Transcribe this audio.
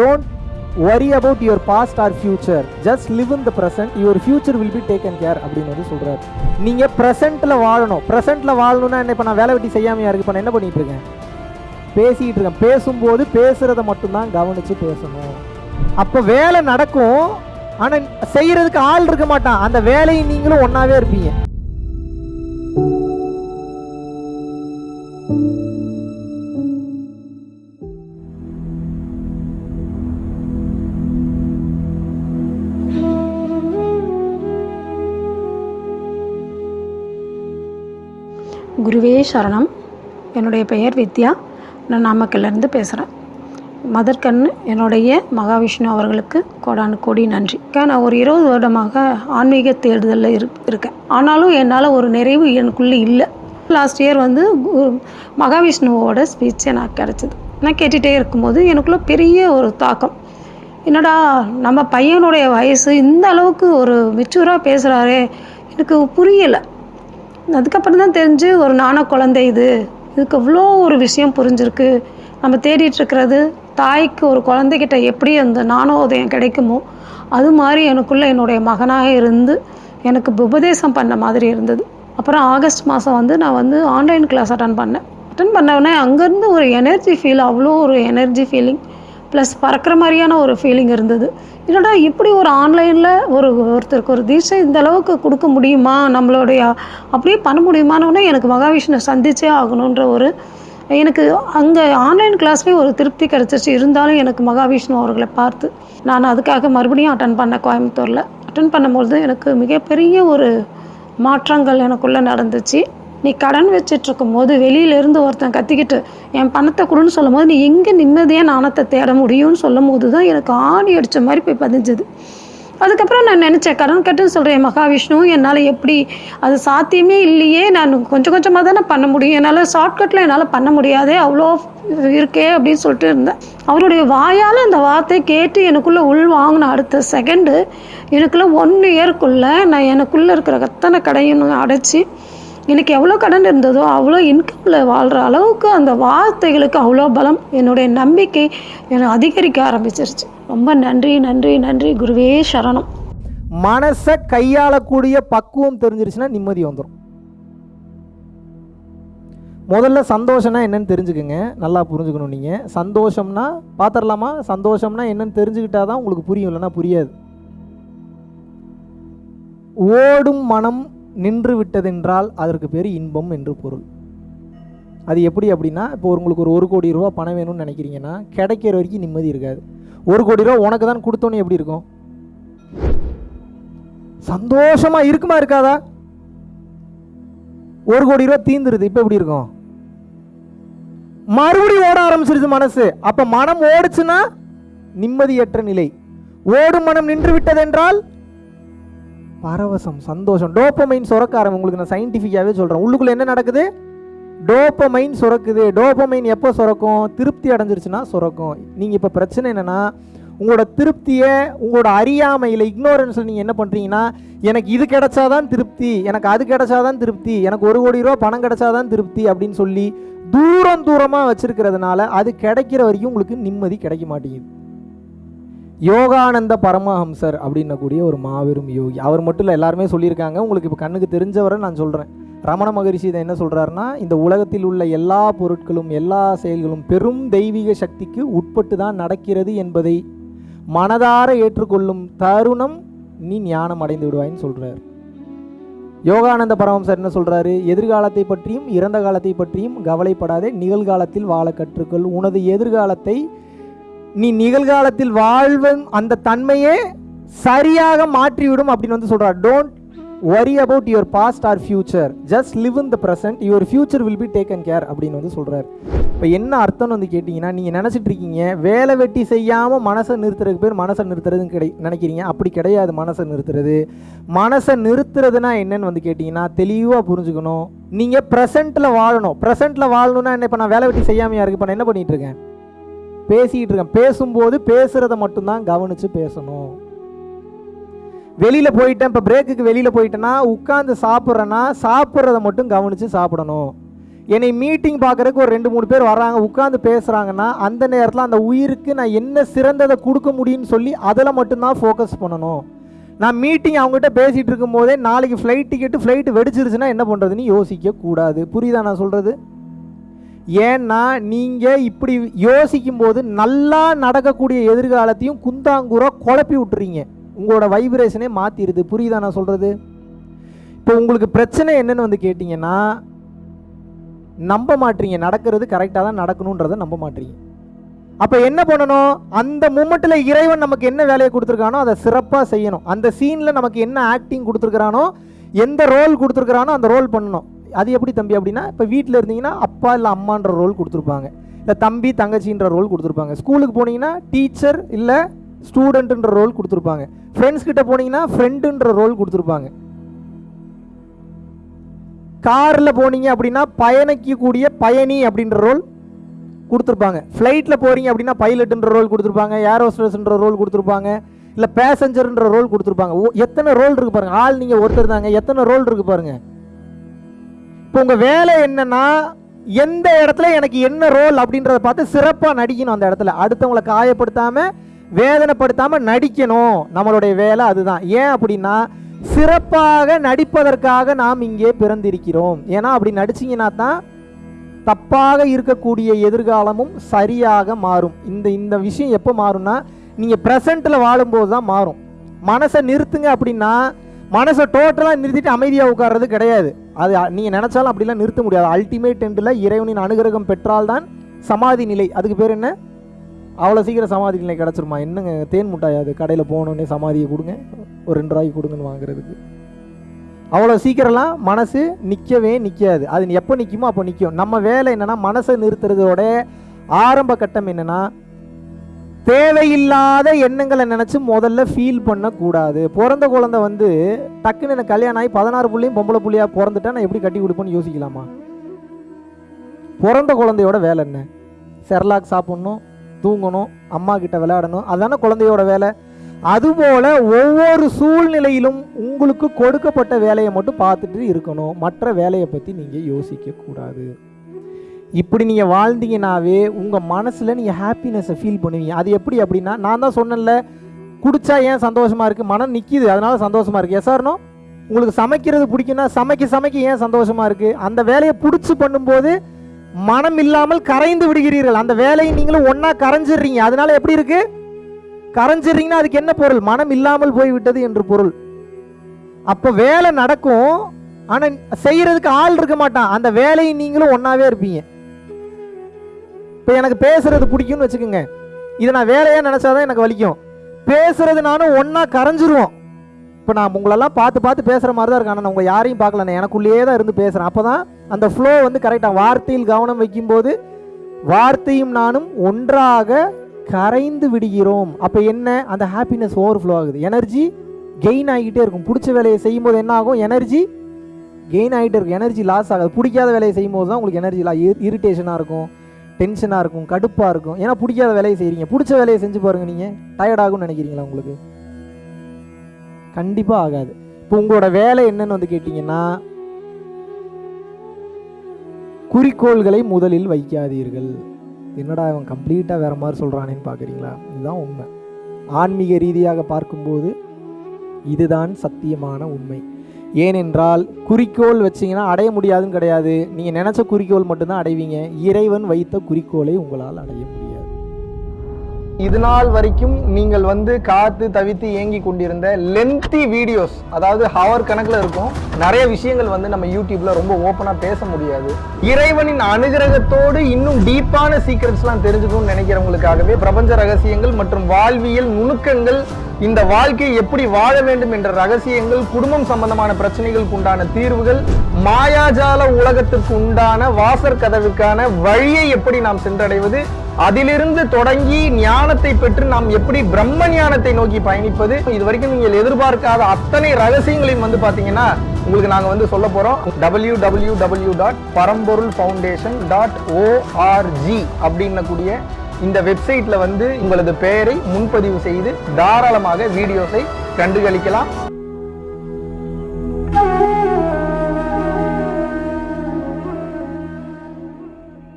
Don't worry about your past or future. Just live in the present. Your future will be taken care அப்படின்னு வந்து சொல்றாரு. நீங்க ப்ரெசென்ட்ல வாழணும். ப்ரெசென்ட்டில் வாழணும்னா என்ன? இப்போ நான் வேலை வெட்டி செய்யாமையா இருக்கு? இப்போ நான் என்ன பண்ணிட்டு இருக்கேன்? பேசிக்கிட்டு இருக்கேன். பேசும்போது பேசுகிறத மட்டும்தான் கவனிச்சு பேசணும். அப்போ வேலை நடக்கும். ஆனா செய்யறதுக்கு ஆள் இருக்க மாட்டான். அந்த வேலையை நீங்களும் ஒன்னாவே இருப்பீங்க. குருவே சரணம். என்னுடைய பெயர் வித்யா. நான் நாமக்கல்லேருந்து பேசுகிறேன் மதர் என்னுடைய மகாவிஷ்ணு அவர்களுக்கு கோடானு கோடி நன்றி. நான் ஒரு இருபது வருடமாக ஆன்மீக தேடுதலில் இரு இருக்கேன். ஆனாலும் என்னால் ஒரு நிறைவு எனக்குள்ளே இல்லை. லாஸ்ட் இயர் வந்து கு- மகாவிஷ்ணுவோட ஸ்பீச் எனக்கு கிடச்சிது. நான் கேட்டுகிட்டே இருக்கும்போது எனக்குள்ள பெரிய ஒரு தாக்கம். என்னடா நம்ம பையனுடைய வயசு இந்த அளவுக்கு ஒரு மெச்சூராக பேசுகிறாரே எனக்கு புரியலை. அதுக்கப்புறம் தான் தெரிஞ்சு ஒரு நாண குழந்தை இது. இதுக்கு இவ்வளோ ஒரு விஷயம் புரிஞ்சிருக்கு. நம்ம தேடிட்டுருக்கிறது தாய்க்கு ஒரு குழந்தைகிட்ட எப்படி அந்த நாணோதயம் கிடைக்குமோ அது மாதிரி எனக்குள்ளே என்னுடைய மகனாக இருந்து எனக்கு உபதேசம் பண்ண மாதிரி இருந்தது. அப்புறம் ஆகஸ்ட் மாதம் வந்து நான் வந்து ஆன்லைன் கிளாஸ் அட்டன் பண்ணேன். அட்டன் பண்ணவுடனே அங்கேருந்து ஒரு எனர்ஜி ஃபீல் அவ்வளோ ஒரு எனர்ஜி ஃபீலிங் ப்ளஸ் பறக்கிற மாதிரியான ஒரு ஃபீலிங் இருந்தது. என்னடா இப்படி ஒரு ஆன்லைனில் ஒரு ஒருத்தருக்கு ஒரு தீட்சை இந்த அளவுக்கு கொடுக்க முடியுமா? நம்மளுடைய அப்படியே பண்ண முடியுமானோடனே எனக்கு மகாவிஷ்ணு சந்திச்சே ஆகணுன்ற ஒரு எனக்கு அங்கே ஆன்லைன் கிளாஸ்லேயும் ஒரு திருப்தி கிடச்சிச்சு இருந்தாலும் எனக்கு மகாவிஷ்ணு அவர்களை பார்த்து நான் அதுக்காக மறுபடியும் அட்டன் பண்ணேன் கோயம்புத்தூரில். அட்டன் பண்ணும்பொழுது எனக்கு மிகப்பெரிய ஒரு மாற்றங்கள் எனக்குள்ளே நடந்துச்சு. நீ கடன் வச்சிட்டு இருக்கும்போது வெளியிலேருந்து ஒருத்தன் கத்திக்கிட்டு என் பணத்தை கொடுன்னு சொல்லும்போது நீ எங்கே நிம்மதியாக நாணத்தை தேட முடியும்னு சொல்லும் போது தான் எனக்கு ஆணி அடித்த மாதிரி போய் பதிஞ்சுது. அதுக்கப்புறம் நான் நினச்சேன் கடன் கட்டுன்னு சொல்கிறேன் மகாவிஷ்ணு என்னால் எப்படி அது சாத்தியமே இல்லையே நான் கொஞ்சம் கொஞ்சமாக தானே பண்ண முடியும் என்னால் ஷார்ட்கட்டில் என்னால் பண்ண முடியாதே அவ்வளோ இருக்கே அப்படின்னு சொல்லிட்டு இருந்தேன். அவருடைய வாயால் அந்த வார்த்தையை கேட்டு எனக்குள்ளே உள் வாங்கின அடுத்த செகண்டு எனக்குள்ளே ஒன் இயர்க்குள்ளே நான் எனக்குள்ளே இருக்கிற அத்தனை கடையும் அடைச்சி எனக்கு எவ்வளோ கடன் இருந்ததோ அவ்வளோ இன்கமில் வாழ்கிற அளவுக்கு அந்த வார்த்தைகளுக்கு அவ்வளோ பலம் என்னுடைய நம்பிக்கை என்னை அதிகரிக்க ஆரம்பிச்சிருச்சு. ரொம்ப நன்றி நன்றி நன்றி. குருவே சரணம். மனசை கையாளக்கூடிய பக்குவம் தெரிஞ்சிருச்சுன்னா நிம்மதி வந்துடும் முதல்ல சந்தோஷம்னா என்னன்னு தெரிஞ்சுக்கோங்க. நல்லா புரிஞ்சுக்கணும் நீங்கள் சந்தோஷம்னா பார்த்துடலாமா சந்தோஷம்னா என்னன்னு தெரிஞ்சுக்கிட்டா தான் உங்களுக்கு புரியும் இல்லைன்னா புரியாது. ஓடும் மனம் நின்று விட்டதென்றால் அதற்கு பேர் இன்பம் என்று பொருள். அது எப்படி அப்படின்னா இப்போ உங்களுக்கு ஒரு ஒரு கோடி ரூபா பணம் வேணும்னு நினைக்கிறீங்கன்னா கிடைக்கிற வரைக்கும் நிம்மதி இருக்காது. ஒரு கோடி ரூபா உனக்கு தான் கொடுத்தோன்னே எப்படி இருக்கும்? சந்தோஷமா இருக்குமா இருக்காதா? ஒரு கோடி ரூபா தீந்துருது இப்போ எப்படி இருக்கும்? மறுபடியும் ஓட ஆரம்பிச்சிருது மனசு. அப்போ மனம் ஓடுச்சுன்னா நிம்மதியற்ற நிலை. ஓடும் மனம் நின்று விட்டதென்றால் பரவசம் சந்தோஷம். டோப்பமைன் சுரக்காரம் உங்களுக்கு நான் சயின்டிஃபிக்காகவே சொல்கிறேன் உள்ளுக்குள்ள என்ன நடக்குது? டோப்பமைன் சுரக்குது. டோப்பமைன் எப்போ சுரக்கும்? திருப்தி அடைஞ்சிருச்சுன்னா சுரக்கும். நீங்கள் இப்போ பிரச்சனை என்னென்னா உங்களோட திருப்தியை உங்களோட அறியாமையில் இக்னோரன்ஸில் நீங்கள் என்ன பண்ணுறீங்கன்னா எனக்கு இது கிடைச்சாதான் திருப்தி எனக்கு அது கிடைச்சாதான் திருப்தி எனக்கு ஒரு கோடி ரூபா பணம் கிடைச்சாதான் திருப்தி அப்படின்னு சொல்லி தூரம் தூரமாக வச்சுருக்கிறதுனால அது கிடைக்கிற வரைக்கும் உங்களுக்கு நிம்மதி கிடைக்க மாட்டேங்குது. யோகானந்த பரமஹம்சர் அப்படின்னக்கூடிய ஒரு மாபெரும் யோகி. அவர் மட்டும் இல்லை எல்லாருமே சொல்லியிருக்காங்க. உங்களுக்கு இப்போ கண்ணுக்கு தெரிஞ்சவரை நான் சொல்கிறேன் ரமண மகரிஷி இதை என்ன சொல்கிறாருன்னா இந்த உலகத்தில் உள்ள எல்லா பொருட்களும் எல்லா செயல்களும் பெரும் தெய்வீக சக்திக்கு உட்பட்டு தான் நடக்கிறது என்பதை மனதார ஏற்றுக்கொள்ளும் தருணம் நீ ஞானம் அடைந்து விடுவாயின்னு சொல்கிறார் யோகானந்த பரமம்சர் என்ன சொல்கிறாரு எதிர்காலத்தை பற்றியும் இறந்த காலத்தை பற்றியும் கவலைப்படாதே நிகழ்காலத்தில் வாழ கற்றுக்கொள். உனது எதிர்காலத்தை நீ நிகழ்காலத்தில் வாழ்வும் அந்த தன்மையே சரியாக மாற்றிவிடும் அப்படின்னு வந்து சொல்றார். Don't worry about your past or future just live in the present. Your future will be taken care அப்படின்னு வந்து சொல்கிறார் இப்போ என்ன அர்த்தம்னு வந்து கேட்டிங்கன்னா நீங்கள் நினச்சிட்டு இருக்கீங்க வேலை வெட்டி செய்யாமல் மனசை நிறுத்துறதுக்கு பேர் மனசை நிறுத்துறதுன்னு கிடை நினைக்கிறீங்க. அப்படி கிடையாது மனசை நிறுத்துறது. மனசை நிறுத்துறதுனா என்னன்னு வந்து கேட்டிங்கன்னா தெளிவாக புரிஞ்சுக்கணும். நீங்கள் ப்ரெசென்ட்டில் வாழணும். ப்ரெசண்ட்டில் வாழணும்னா என்ன? இப்போ நான் வேலை வெட்டி செய்யாமையாக இருக்கு. இப்போ நான் என்ன பண்ணிகிட்டு இருக்கேன்? பேசிக்கிட்டு இருக்கேன் பேசும்போது பேசுகிறத மட்டும்தான் கவனித்து பேசணும். வெளியில் போயிட்டேன். இப்போ பிரேக்குக்கு வெளியில் போயிட்டேன்னா உட்காந்து சாப்பிட்றேன்னா சாப்பிட்றத மட்டும் கவனித்து சாப்பிடணும். என்னை மீட்டிங் பார்க்குறதுக்கு ஒரு ரெண்டு மூணு பேர் வராங்க உட்காந்து பேசுகிறாங்கன்னா அந்த நேரத்தில் அந்த உயிருக்கு நான் என்ன சிறந்ததை கொடுக்க முடியும்னு சொல்லி அதில் மட்டும்தான் ஃபோக்கஸ் பண்ணணும். நான் மீட்டிங் அவங்ககிட்ட பேசிகிட்டு இருக்கும்போதே நாளைக்கு ஃப்ளைட் டிக்கெட்டு ஃப்ளைட்டு வெடிச்சிருச்சுன்னா என்ன பண்ணுறதுன்னு யோசிக்கக்கூடாது. புரியுதா நான் சொல்கிறது ஏன்னா நீங்கள் இப்படி யோசிக்கும் போது நல்லா நடக்கக்கூடிய எதிர்காலத்தையும் குந்தாங்கூராக குழப்பி விட்டுறீங்க. உங்களோட வைப்ரேஷனே மாற்றிடுது புரியுதா நான் சொல்கிறது இப்போ உங்களுக்கு பிரச்சனை என்னென்னு வந்து கேட்டிங்கன்னா நம்ப மாட்டீங்க. நடக்கிறது கரெக்டாக தான் நடக்கணுன்றதை நம்ப மாட்டீங்க. அப்போ என்ன பண்ணணும்? அந்த மூமெண்ட்டில் இறைவன் நமக்கு என்ன வேலையை கொடுத்துருக்கானோ அதை சிறப்பாக செய்யணும். அந்த சீனில் நமக்கு என்ன ஆக்டிங் கொடுத்துருக்குறானோ எந்த ரோல் கொடுத்துருக்குறானோ அந்த ரோல் பண்ணணும். அது எப்படி தம்பி அப்படின்னா இப்போ வீட்டில் இருந்தீங்கன்னா அப்பா இல்லை அம்மான்ற ரோல் கொடுத்துருப்பாங்க. இல்லை தம்பி தங்கச்சின்ற ரோல் கொடுத்துருப்பாங்க. ஸ்கூலுக்கு போனீங்கன்னா டீச்சர் இல்லை ஸ்டூடெண்ட்டுன்ற ரோல் கொடுத்துருப்பாங்க. ஃப்ரெண்ட்ஸ் கிட்ட போனீங்கன்னா ஃப்ரெண்டுன்ற ரோல் கொடுத்துருப்பாங்க. காரில் போனீங்க அப்படின்னா பயணிக்கக்கூடிய பயணி அப்படின்ற ரோல் கொடுத்துருப்பாங்க. ஃப்ளைட்டில் போகிறீங்க அப்படின்னா பைலட்டுன்ற ரோல் கொடுத்துருப்பாங்க. ஏர் ரோல் கொடுத்துருப்பாங்க. இல்லை பேசஞ்சர்ன்ற ரோல் கொடுத்துருப்பாங்க. ஓ எத்தனை ரோல் இருக்கு பாருங்கள் ஆள் நீங்கள் ஒருத்தர் தாங்க. எத்தனை ரோல் இருக்கு பாருங்கள் இப்போ உங்கள் வேலை என்னென்னா எந்த இடத்துல எனக்கு என்ன ரோல் அப்படின்றத பார்த்து சிறப்பாக நடிக்கணும் அந்த இடத்துல. அடுத்தவங்களை காயப்படுத்தாமல் வேதனைப்படுத்தாமல் நடிக்கணும். நம்மளுடைய வேலை அதுதான். ஏன் அப்படின்னா சிறப்பாக நடிப்பதற்காக நாம் இங்கே பிறந்திருக்கிறோம். ஏன்னா அப்படி நடிச்சிங்கன்னா தான் தப்பாக இருக்கக்கூடிய எதிர்காலமும் சரியாக மாறும். இந்த இந்த விஷயம் எப்போ மாறும்னா நீங்கள் ப்ரெசண்ட்டில் வாழும்போது தான் மாறும். மனசை நிறுத்துங்க அப்படின்னா மனசை டோட்டலாக நிறுத்திட்டு அமைதியாக உட்கார்றது கிடையாது. அது நீங்கள் நினச்சாலும் அப்படிலாம் நிறுத்த முடியாது. அல்டிமேட் எண்டில் இறைவனின் அனுகிரகம் பெற்றால்தான் சமாதி நிலை. அதுக்கு பேர் என்ன? அவ்வளோ சீக்கிரம் சமாதி நிலை கிடச்சிருமா? என்னங்க தேன் முட்டாய் அது? கடையில் போனோன்னே சமாதியை கொடுங்க. ஒரு ரெண்டு ரூபாய்க்கு கொடுங்கன்னு வாங்குறதுக்கு. அவ்வளோ சீக்கிரம்லாம் மனசு நிற்கவே நிற்காது அது எப்போ நிற்குமோ அப்போ நிற்கும் நம்ம வேலை என்னென்னா மனசை நிறுத்துறதோட ஆரம்ப கட்டம் என்னென்னா தேவையில்லாத எண்ணங்களை நினச்சி முதல்ல ஃபீல் பண்ணக்கூடாது. பிறந்த குழந்தை வந்து டக்குன்னு எனக்கு கல்யாணம் ஆகி பதினாறு புள்ளியும் பொம்பளை புள்ளியாக பிறந்துட்டா நான் எப்படி கட்டி கொடுப்பேன்னு யோசிக்கலாமா? பிறந்த குழந்தையோட வேலை என்ன? செர்லாக் சாப்பிட்ணும் தூங்கணும் அம்மா கிட்ட விளையாடணும் அதானே குழந்தையோட வேலை. அதுபோல ஒவ்வொரு சூழ்நிலையிலும் உங்களுக்கு கொடுக்கப்பட்ட வேலையை மட்டும் பார்த்துட்டு இருக்கணும். மற்ற வேலையை பற்றி நீங்கள் யோசிக்கக்கூடாது. இப்படி நீங்கள் வாழ்ந்தீங்கனாவே உங்கள் மனசில் நீங்கள் ஹாப்பினஸை ஃபீல் பண்ணுவீங்க. அது எப்படி அப்படின்னா நான் தான் சொன்னேன்ல குடிச்சா ஏன் சந்தோஷமாக இருக்குது மனம் நிற்கிது அதனால சந்தோஷமாக இருக்குது எஸ்ஆர்னோ உங்களுக்கு சமைக்கிறது பிடிக்குன்னா சமைக்க சமைக்க ஏன் சந்தோஷமாக இருக்குது அந்த வேலையை பிடிச்சி பண்ணும்போது மனம் இல்லாமல் கரைந்து விடுகிறீர்கள். அந்த வேலையை நீங்களும் ஒன்றா கரைஞ்சிடுறீங்க. அதனால எப்படி இருக்குது கரைஞ்சிடுறீங்கன்னா அதுக்கு என்ன பொருள்? மனம் இல்லாமல் போய்விட்டது என்று பொருள். அப்போ வேலை நடக்கும் ஆனால் செய்கிறதுக்கு ஆள் இருக்க மாட்டான். அந்த வேலையை நீங்களும் ஒன்றாவே இருப்பீங்க. இப்போ எனக்கு பேசுறது பிடிக்கும்னு வச்சுக்கோங்க. இதை நான் வேலையாக நினச்சாதான் எனக்கு வலிக்கும். பேசுறது நானும் ஒன்றா கரைஞ்சிருவோம். இப்போ நான் உங்களெல்லாம் பார்த்து பார்த்து பேசுகிற மாதிரி தான் இருக்கேன். ஆனால் நான் உங்கள் யாரையும் பார்க்கல. நான் எனக்குள்ளேயே தான் இருந்து பேசுகிறேன் அப்போ தான் அந்த ஃப்ளோ வந்து கரெக்டாக வார்த்தையில் கவனம் வைக்கும்போது வார்த்தையும் நானும் ஒன்றாக கரைந்து விடுகிறோம். அப்போ என்ன? அந்த ஹாப்பினஸ் ஓவர் ஃப்ளோ ஆகுது. எனர்ஜி கெயின் ஆகிட்டே இருக்கும். பிடிச்ச வேலையை செய்யும்போது என்ன ஆகும்? எனர்ஜி கெயின் ஆகிட்டே இருக்கும். எனர்ஜி லாஸ் ஆகாது. பிடிக்காத வேலையை செய்யும்போது தான் உங்களுக்கு எனர்ஜி லா இரிட்டேஷனாக இருக்கும். டென்ஷனாக இருக்கும் கடுப்பாக இருக்கும். ஏன்னா பிடிக்காத வேலையை செய்கிறீங்க பிடிச்ச வேலையை செஞ்சு பாருங்க நீங்கள் டயர்ட் ஆகும்னு நினைக்கிறீங்களா உங்களுக்கு? கண்டிப்பாக ஆகாது. இப்போ உங்களோட வேலை என்னன்னு வந்து கேட்டிங்கன்னா குறிக்கோள்களை முதலில் வைக்காதீர்கள். என்னடா இவன் கம்ப்ளீட்டாக வேறு மாதிரி சொல்கிறானேன்னு பார்க்குறீங்களா இதுதான் உண்மை. ஆன்மீக ரீதியாக பார்க்கும்போது இதுதான் சத்தியமான உண்மை. ஏனென்றால் குறிக்கோள் வச்சிங்கன்னா அடைய முடியாதுன்னு கிடையாது. நீங்கள் நினச்ச குறிக்கோள் மட்டும்தான் அடைவீங்க. இறைவன் வைத்த குறிக்கோளை உங்களால் அடைய முடியாது. இது நாள் வரைக்கும் நீங்கள் வந்து காத்து தவித்து ஏங்கி கொண்டிருந்த லென்த்தி வீடியோஸ் அதாவது ஹவர் கணக்கில் இருக்கும் நிறைய விஷயங்கள் வந்து நம்ம யூடியூப்ல ரொம்ப ஓப்பனாக பேச முடியாது. இறைவனின் அனுகிரகத்தோடு இன்னும் டீப்பான சீக்ரெட்ஸ்லாம் தெரிஞ்சுக்கணும்னு நினைக்கிறவங்களுக்காகவே பிரபஞ்ச ரகசியங்கள் மற்றும் வாழ்வியல் நுணுக்கங்கள் இந்த வாழ்க்கையை எப்படி வாழ வேண்டும் என்ற ரகசியங்கள் குடும்பம் சம்பந்தமான பிரச்சனைகளுக்கு உண்டான தீர்வுகள் மாயாஜால உலகத்திற்கு உண்டான வாசற் கதவுக்கான வழியை எப்படி நாம் சென்றடைவது அதிலிருந்து தொடங்கி ஞானத்தை பெற்று நாம் எப்படி பிரம்ம ஞானத்தை நோக்கி பயணிப்பது இது வரைக்கும் நீங்கள் எதிர்பார்க்காத அத்தனை ரகசியங்களையும் வந்து பாத்தீங்கன்னா உங்களுக்கு நாங்க வந்து சொல்ல போறோம். W W W dot Paramporul foundation dot ORG அப்படின்னக்கூடிய இந்த வெப்சைட்ல வந்து உங்களது பெயரை முன்பதிவு செய்து தாராளமாக வீடியோஸை கண்டுகளிக்கலாம்.